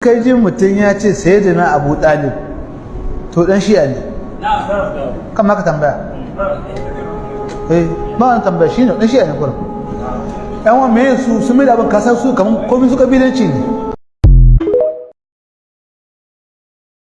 kai jin mutum ya ce sai da na abu ɗalib to ɗan shi'a ne. Kan maka tambaya? Eh ba wani tambaya shi ne ɗan shi'a ne kurum. Yan wa me su sun mai da abin ƙasar su kamar komi su kabilanci ne.